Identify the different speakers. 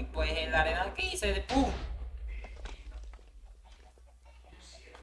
Speaker 1: Y pues en la arena que hice de ¡pum!